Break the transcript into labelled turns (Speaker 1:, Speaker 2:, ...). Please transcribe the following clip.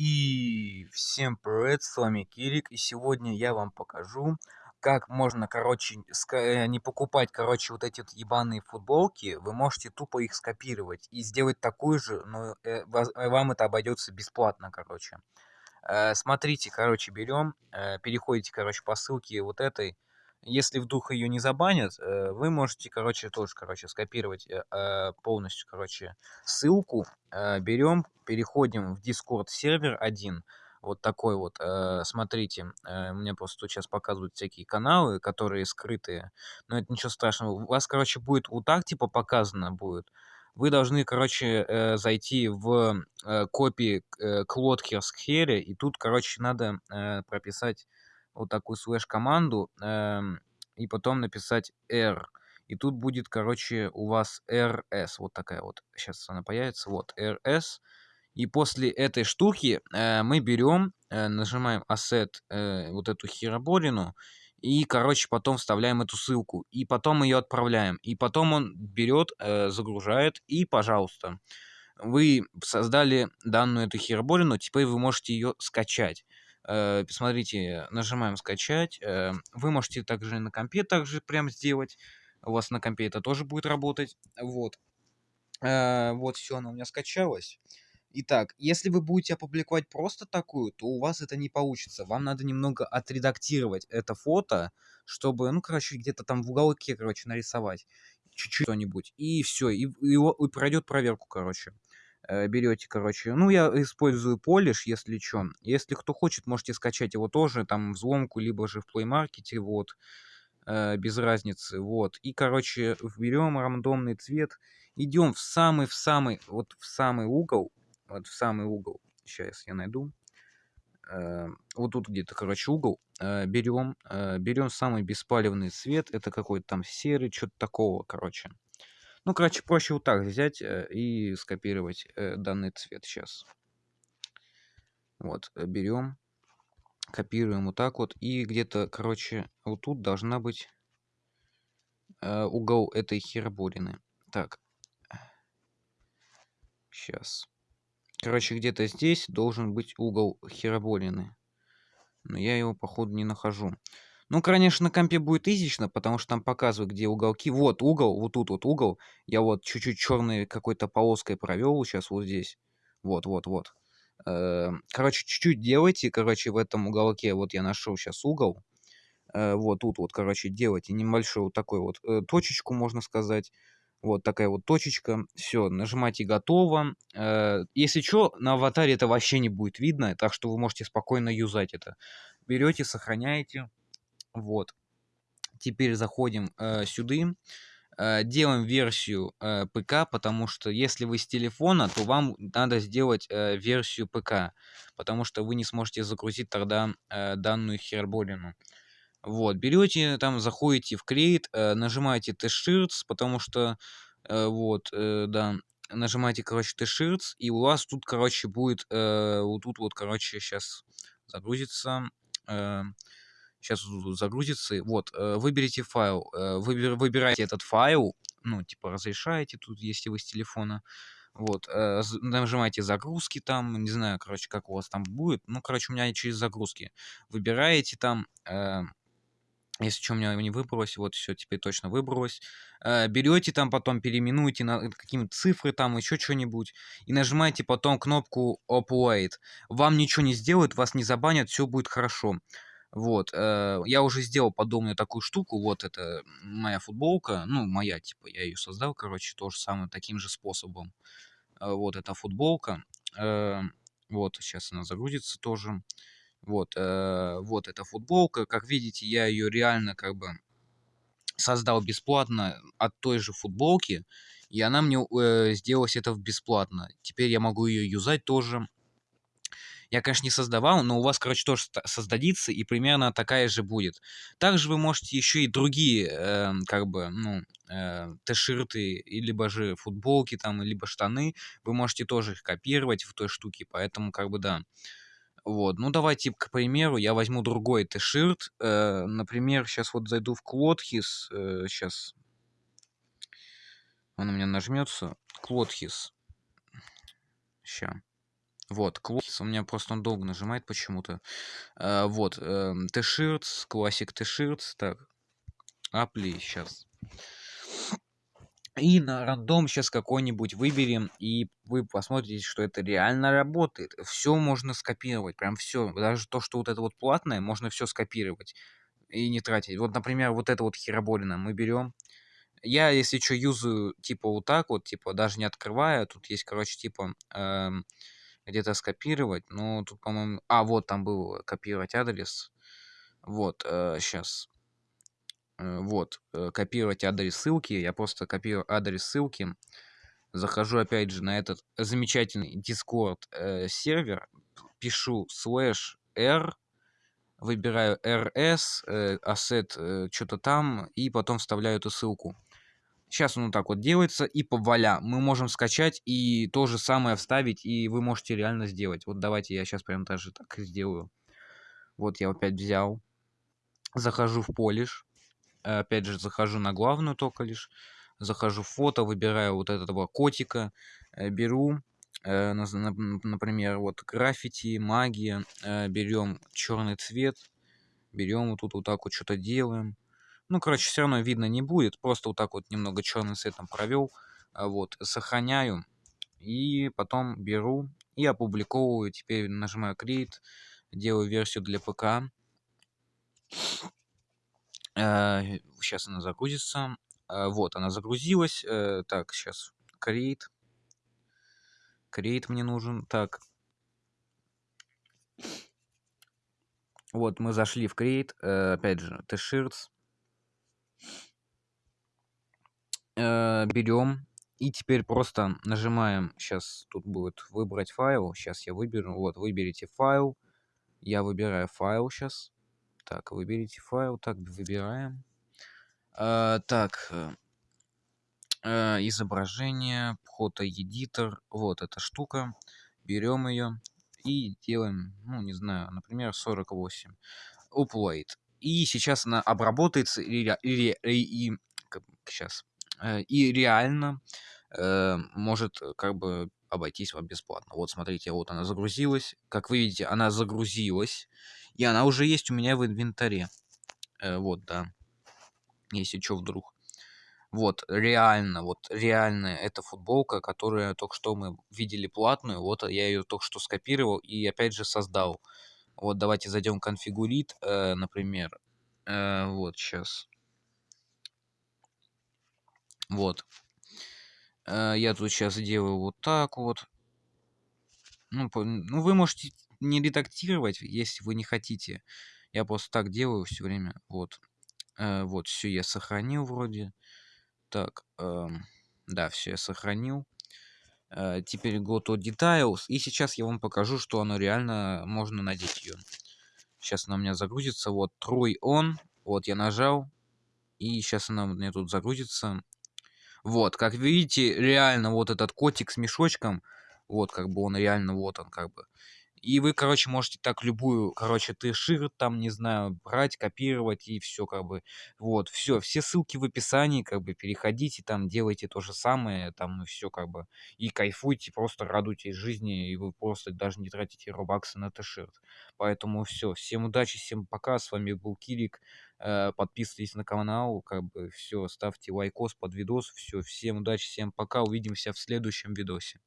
Speaker 1: И всем привет, с вами Кирик, и сегодня я вам покажу, как можно, короче, э, не покупать, короче, вот эти вот ебаные футболки, вы можете тупо их скопировать и сделать такую же, но э, вам это обойдется бесплатно, короче. Э, смотрите, короче, берем, переходите, короче, по ссылке вот этой, если вдруг ее не забанят, э, вы можете, короче, тоже, короче, скопировать э, а, полностью, короче, ссылку. Э, берем, переходим в Discord сервер один. Вот такой вот, смотрите, мне просто сейчас показывают всякие каналы, которые скрытые, но это ничего страшного. У вас, короче, будет вот так, типа, показано будет. Вы должны, короче, зайти в копии Клодкерс Хере, и тут, короче, надо прописать вот такую слэш-команду эм, и потом написать r. И тут будет, короче, у вас rs. Вот такая вот. Сейчас она появится. Вот, rs. И после этой штуки э, мы берем, э, нажимаем asset, э, вот эту хероборину, и, короче, потом вставляем эту ссылку. И потом ее отправляем. И потом он берет, э, загружает, и, пожалуйста, вы создали данную эту хероборину, теперь вы можете ее скачать. Э, смотрите, нажимаем скачать. Э, вы можете также на компе также прям сделать. У вас на компе это тоже будет работать. Вот. Э, вот все, она у меня скачалась. Итак, если вы будете опубликовать просто такую, то у вас это не получится. Вам надо немного отредактировать это фото, чтобы, ну, короче, где-то там в уголке, короче, нарисовать чуть-чуть что-нибудь. И все, и, и, и пройдет проверку, короче. Э, берете, короче. Ну, я использую Polish, если что. Если кто хочет, можете скачать его тоже, там, взломку, либо же в Play Market, вот. Э, без разницы, вот. И, короче, берем рандомный цвет, идем в самый, в самый, вот в самый угол, вот в самый угол. Сейчас я найду. Э, вот тут где-то, короче, угол. Берем, берем самый беспалевный цвет, это какой-то там серый, что-то такого, короче. Ну, короче, проще вот так взять э, и скопировать э, данный цвет сейчас. Вот, э, берем, копируем вот так вот. И где-то, короче, вот тут должна быть угол этой хероборины. Так. Сейчас. Короче, где-то здесь должен быть угол хероборины. Но я его, походу, не нахожу. Ну, конечно, на компе будет изично, потому что там показывают, где уголки. Вот угол, вот тут вот угол. Я вот чуть-чуть черной какой-то полоской провел сейчас вот здесь. Вот, вот, вот. Эм, короче, чуть-чуть делайте, короче, в этом уголке. Вот я нашел сейчас угол. Э, вот тут вот, короче, делайте небольшую вот такой вот э, точечку, можно сказать. Вот такая вот точечка. Все, нажимайте «Готово». Э, если что, на аватаре это вообще не будет видно, так что вы можете спокойно юзать это. Берете, сохраняете. Вот. Теперь заходим э, сюда. Э, делаем версию э, ПК, потому что если вы с телефона, то вам надо сделать э, версию ПК, потому что вы не сможете загрузить тогда э, данную херболину. Вот, берете, там заходите в Create, э, нажимаете T-Shirts, потому что, э, вот, да, нажимаете, короче, T-Shirts, и у вас тут, короче, будет, вот тут вот, короче, сейчас загрузится, Сейчас загрузится. Вот, э, выберите файл. Э, выбер, выбираете этот файл. Ну, типа, разрешаете тут, если вы с телефона. Вот, э, нажимаете загрузки там, не знаю, короче, как у вас там будет. Ну, короче, у меня через загрузки. Выбираете там, если что, у меня не выбралось, вот все, теперь точно выбралось. берете там, потом переименуете на какие-то цифры там, еще что-нибудь. И нажимаете потом кнопку Upload. Вам ничего не сделают, вас не забанят, все будет хорошо. Вот, э, я уже сделал подобную такую штуку, вот это моя футболка, ну, моя, типа, я ее создал, короче, то же самое, таким же способом. Э, вот эта футболка, э, вот, сейчас она загрузится тоже. Вот, э, вот эта футболка, как видите, я ее реально, как бы, создал бесплатно от той же футболки, и она мне э, сделалась это бесплатно. Теперь я могу ее юзать тоже я, конечно, не создавал, но у вас, короче, тоже создадится, и примерно такая же будет. Также вы можете еще и другие, э, как бы, ну, э, t-ширты, либо же футболки там, либо штаны, вы можете тоже их копировать в той штуке, поэтому, как бы, да. Вот, ну давайте, к примеру, я возьму другой t-ширт, э, например, сейчас вот зайду в Клодхис, э, сейчас он у меня нажмется, Клодхис, сейчас. Вот, класс. У меня просто он долго нажимает почему-то. А, вот, эм, T-shirts, классик T-shirts. Так, апли сейчас. И на рандом сейчас какой-нибудь выберем, и вы посмотрите, что это реально работает. Все можно скопировать, прям все. Даже то, что вот это вот платное, можно все скопировать и не тратить. Вот, например, вот это вот хероболина мы берем. Я, если что, юзаю, типа, вот так вот, типа, даже не открывая. Тут есть, короче, типа, эм, где-то скопировать. Ну, тут, по-моему... А, вот там был копировать адрес. Вот, э, сейчас. Э, вот, э, копировать адрес ссылки. Я просто копирую адрес ссылки. Захожу опять же на этот замечательный Discord э, сервер. Пишу slash r выбираю rs, э, asset, э, что-то там, и потом вставляю эту ссылку. Сейчас он вот так вот делается, и по мы можем скачать и то же самое вставить, и вы можете реально сделать. Вот давайте я сейчас прям даже так сделаю. Вот я опять взял, захожу в полиш, опять же захожу на главную только лишь, захожу в фото, выбираю вот этого котика, э, беру, э, например, вот граффити, магия, э, берем черный цвет, берем вот тут вот так вот что-то делаем. Ну, короче, все равно видно не будет, просто вот так вот немного черным цветом провел, а вот, сохраняю, и потом беру и опубликовываю, теперь нажимаю Create, делаю версию для ПК, сейчас она загрузится, вот, она загрузилась, так, сейчас Create, Create мне нужен. Так. Вот, мы зашли в Create. Э, опять же, T-Shirts. Э, берем. И теперь просто нажимаем. Сейчас тут будет выбрать файл. Сейчас я выберу. Вот, выберите файл. Я выбираю файл сейчас. Так, выберите файл. Так, выбираем. Э, так, э, изображение, фото-эдитор, вот эта штука, берем ее и делаем, ну, не знаю, например, 48, upload. И сейчас она обработается и, и, и, и сейчас, э, и реально э, может как бы обойтись вам бесплатно. Вот смотрите, вот она загрузилась. Как вы видите, она загрузилась. И она уже есть у меня в инвентаре. Э, вот, да. Если что вдруг. Вот, реально, вот реально эта футболка, которая только что мы видели платную, вот я ее только что скопировал и опять же создал. Вот давайте зайдем конфигурит, э, например. Э, вот сейчас. Вот. Э, я тут сейчас делаю вот так вот. Ну, по, ну, вы можете не редактировать, если вы не хотите. Я просто так делаю все время. Вот. Э, вот, все я сохранил вроде. Так, эм, да, все я сохранил. Э, теперь go to details. И сейчас я вам покажу, что оно реально можно надеть ее. Сейчас она у меня загрузится. Вот, try on. Вот, я нажал. И сейчас она у меня тут загрузится. Вот, как видите, реально вот этот котик с мешочком. Вот, как бы он реально, вот он, как бы. И вы, короче, можете так любую, короче, ты шир там, не знаю, брать, копировать и все, как бы. Вот, все, все ссылки в описании, как бы, переходите там, делайте то же самое, там, и все, как бы. И кайфуйте, просто радуйтесь жизни, и вы просто даже не тратите робаксы на t-shirt. Поэтому все, всем удачи, всем пока, с вами был Кирик. Э, подписывайтесь на канал, как бы, все, ставьте лайкос под видос, все, всем удачи, всем пока, увидимся в следующем видосе.